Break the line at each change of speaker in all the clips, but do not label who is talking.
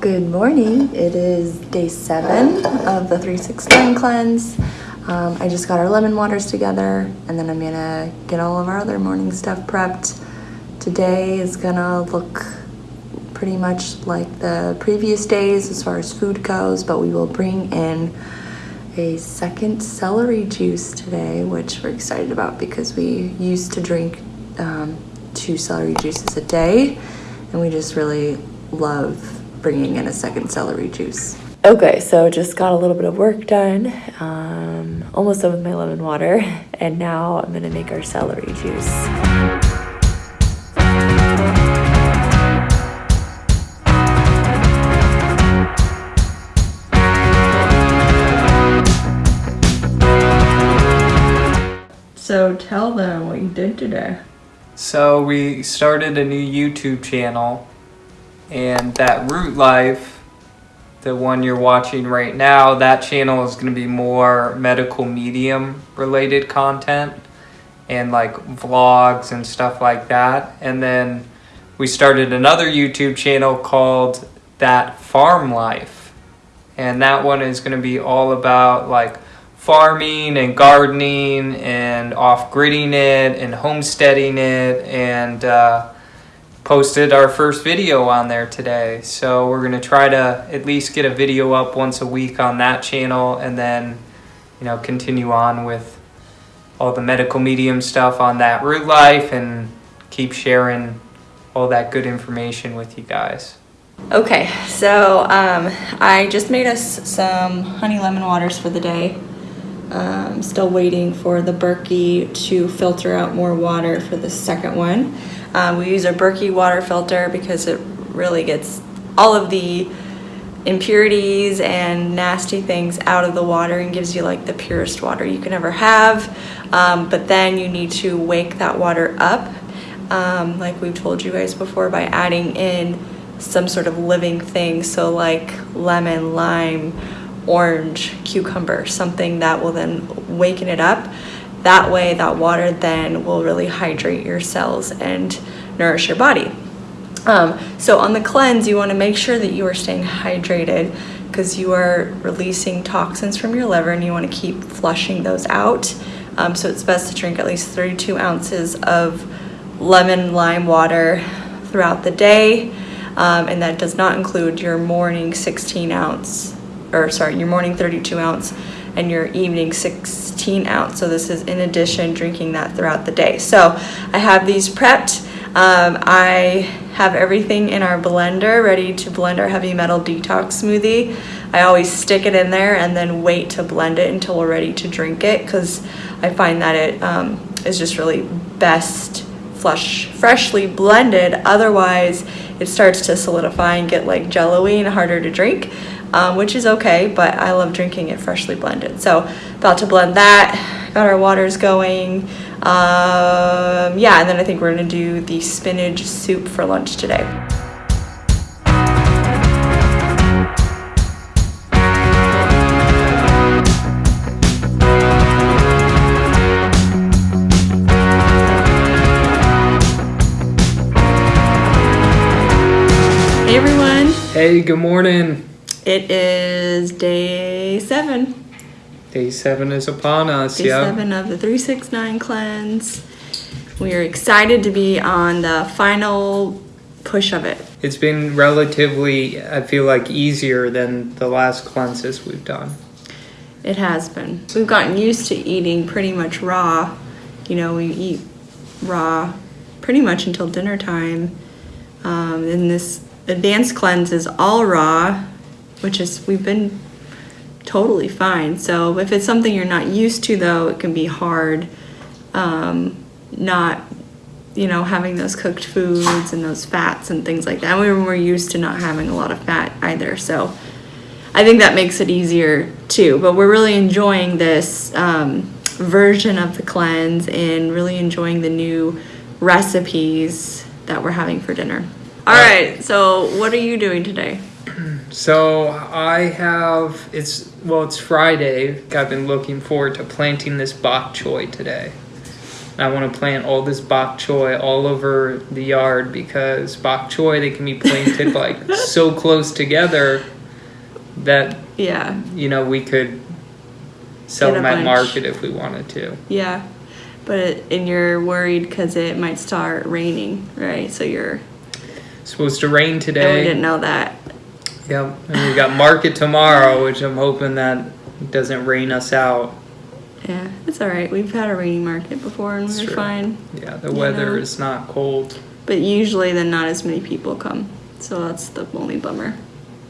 Good morning. It is day seven of the 369 cleanse. Um, I just got our lemon waters together and then I'm gonna get all of our other morning stuff prepped. Today is gonna look pretty much like the previous days as far as food goes, but we will bring in a second celery juice today, which we're excited about because we used to drink um, two celery juices a day and we just really love bringing in a second celery juice. Okay, so just got a little bit of work done, um, almost done with my lemon water, and now I'm gonna make our celery juice. So tell them what you did today.
So we started a new YouTube channel and that Root Life, the one you're watching right now, that channel is going to be more medical medium related content and like vlogs and stuff like that. And then we started another YouTube channel called That Farm Life. And that one is going to be all about like farming and gardening and off gridding it and homesteading it and uh, posted our first video on there today. So we're going to try to at least get a video up once a week on that channel and then, you know, continue on with all the medical medium stuff on that root life and keep sharing all that good information with you guys.
Okay, so um, I just made us some honey lemon waters for the day. Um, still waiting for the Berkey to filter out more water for the second one. Um, we use a Berkey water filter because it really gets all of the impurities and nasty things out of the water and gives you like the purest water you can ever have. Um, but then you need to wake that water up, um, like we've told you guys before, by adding in some sort of living thing. So like lemon, lime, orange, cucumber, something that will then waken it up that way, that water then will really hydrate your cells and nourish your body. Um, so on the cleanse, you want to make sure that you are staying hydrated because you are releasing toxins from your liver and you want to keep flushing those out. Um, so it's best to drink at least 32 ounces of lemon lime water throughout the day. Um, and that does not include your morning 16 ounce, or sorry, your morning 32 ounce and your evening 16 ounce. So this is in addition drinking that throughout the day. So I have these prepped. Um, I have everything in our blender ready to blend our heavy metal detox smoothie. I always stick it in there and then wait to blend it until we're ready to drink it because I find that it um, is just really best flush freshly blended otherwise it starts to solidify and get like jello-y and harder to drink um, which is okay, but I love drinking it freshly blended. So about to blend that, got our waters going. Um, yeah, and then I think we're gonna do the spinach soup for lunch today. Hey everyone.
Hey, good morning.
It is day seven.
Day seven is upon us. Yeah.
Day yeah. seven of the 369 cleanse. We are excited to be on the final push of it.
It's been relatively, I feel like, easier than the last cleanses we've done.
It has been. We've gotten used to eating pretty much raw. You know, we eat raw pretty much until dinner time. Um, and this advanced cleanse is all raw which is we've been totally fine. So if it's something you're not used to, though, it can be hard. Um, not, you know, having those cooked foods and those fats and things like that. We were used to not having a lot of fat either, so I think that makes it easier too. But we're really enjoying this um, version of the cleanse and really enjoying the new recipes that we're having for dinner. All right, so what are you doing today?
So I have it's well it's Friday. I've been looking forward to planting this bok choy today. I want to plant all this bok choy all over the yard because bok choy they can be planted like so close together that
Yeah,
you know we could sell them at
bunch.
market if we wanted to.
yeah. But it, and you're worried because it might start raining, right? So you're.
supposed to rain
And we didn't know that.
Yep, and we got market tomorrow, which I'm hoping that doesn't rain us out.
Yeah, it's all right. We've had a rainy market before and we we're
true.
fine.
Yeah, the weather
know.
is not cold.
But usually, then not as many people come. So that's the only bummer.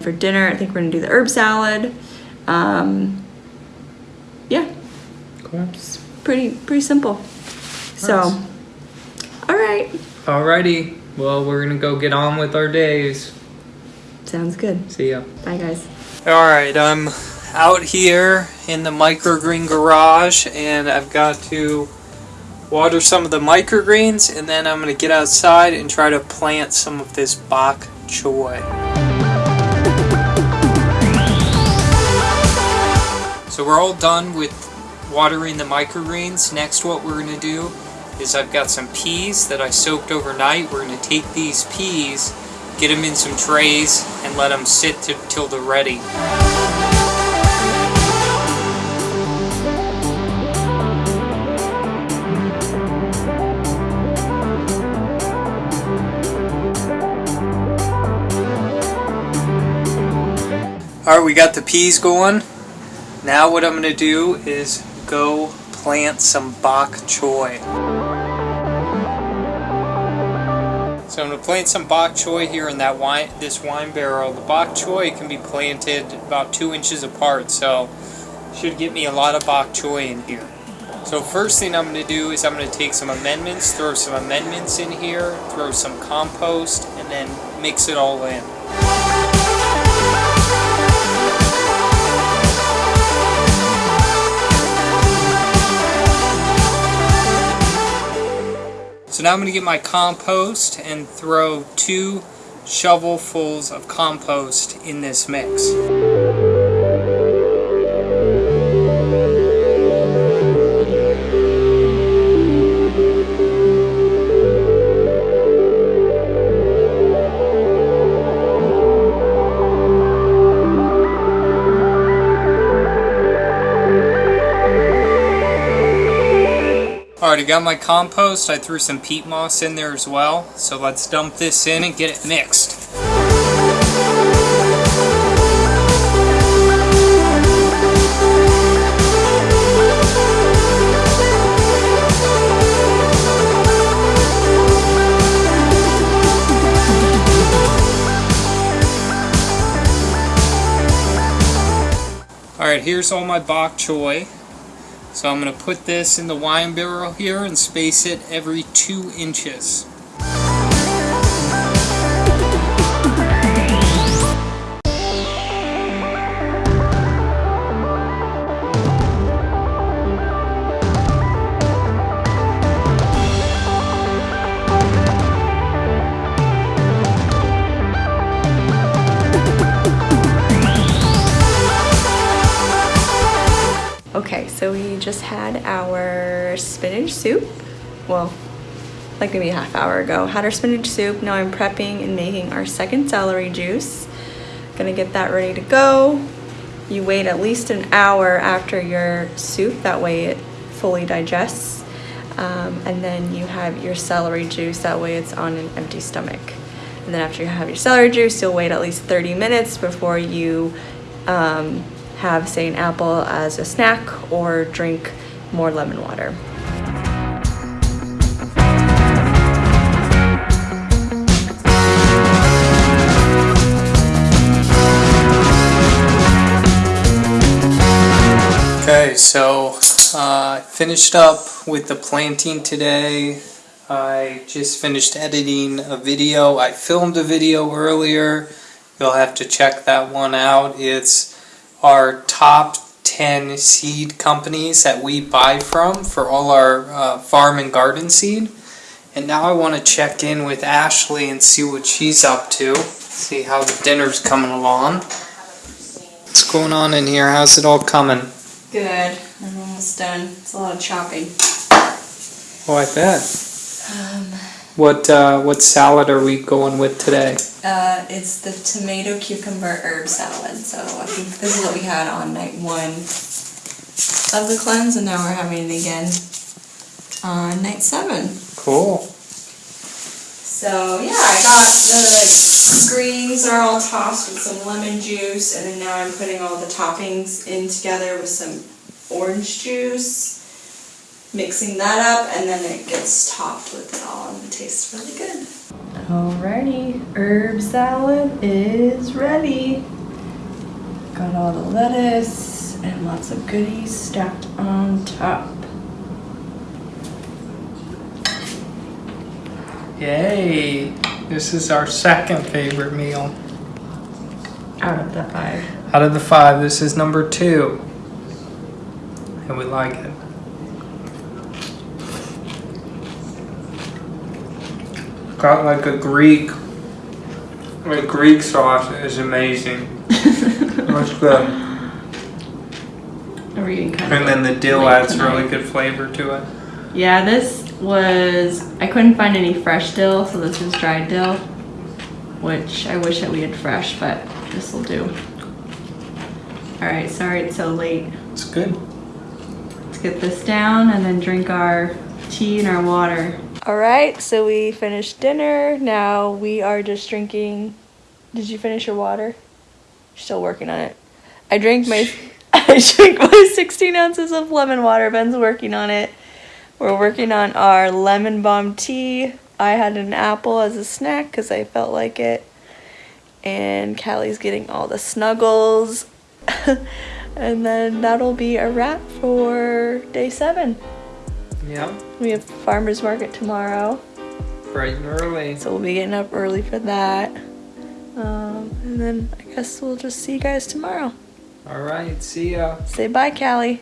For dinner, I think we're gonna do the herb salad. Um, yeah,
Cool.
it's pretty pretty simple. So,
Nice.
all right,
Alrighty, well we're gonna go get on with our days.
Sounds good.
See ya.
Bye, guys.
Alright, I'm out here in the microgreen garage and I've got to water some of the microgreens and then I'm going to get outside and try to plant some of this bok choy. So we're all done with watering the microgreens. Next what we're going to do is I've got some peas that I soaked overnight. We're going to take these peas, get them in some trays and let them sit t- till they're ready. Alright, we got the peas going. Now what I'm going to do is go plant some bok choy. So I'm going to plant some bok choy here in that wine, this wine barrel. The bok choy can be planted about two inches apart, so should get me a lot of bok choy in here. So first thing I'm going to do is I'm going to take some amendments, throw some amendments in here, throw some compost, and then mix it all in. So now I'm going to get my compost and throw two shovelfuls of compost in this mix. I got my compost. I threw some peat moss in there as well. So let's dump this in and get it mixed. Alright, here's all my bok choy. So I'm going to put this in the wine barrel here and space it every two inches.
Had our spinach soup. Well, like maybe a half hour ago. Had our spinach soup. Now I'm prepping and making our second celery juice. Gonna get that ready to go. You wait at least an hour after your soup, that way it fully digests. Um, and then you have your celery juice, that way it's on an empty stomach. And then after you have your celery juice, you'll wait at least 30 minutes before you um, have, say, an apple as a snack or drink more lemon water.
Okay, so uh, I finished up with the planting today. I just finished editing a video. I filmed a video earlier. You'll have to check that one out. It's our top 10 seed companies that we buy from for all our uh, farm and garden seed. And now I want to check in with Ashley and see what she's up to. See how the dinner's coming along. What's going on in here? How's it all coming?
Good. I'm almost done. It's a lot of chopping.
Oh, I bet.
Um,
What uh, what salad are we going with today?
uh, it's the tomato cucumber herb salad. So I think this is what we had on night one of the cleanse, and now we're having it again on night seven.
Cool.
So yeah, I got the greens are all tossed with some lemon juice, and then now I'm putting all the toppings in together with some orange juice, mixing that up, and then it gets topped with it all, and it tastes really good. Alrighty, herb salad is ready. Got all the lettuce and lots of goodies stacked on top.
Yay! This is our second favorite meal.
Out of the five.
Out of the five, this is number two. And we like it. Got like a Greek. The Greek sauce is amazing. That's good.
Are we kind
And then the dill adds
tonight.
really good flavor to it.
Yeah, this was I couldn't find any fresh dill, so this is dried dill, which I wish that we had fresh, but this will do. All right, sorry it's so late.
It's good.
Let's get this down and then drink our tea and our water. All right, so we finished dinner. Now we are just drinking. Did you finish your water? Still working on it. I drank my. I drank my 16 ounces of lemon water. Ben's working on it. We're working on our lemon balm tea. I had an apple as a snack because I felt like it. And Callie's getting all the snuggles. and then that'll be a wrap for day seven.
Yep.
We have farmer's market tomorrow,
Bright and early.
so we'll be getting up early for that. Um, and then I guess we'll just see you guys tomorrow.
All right. See ya.
Say bye, Callie.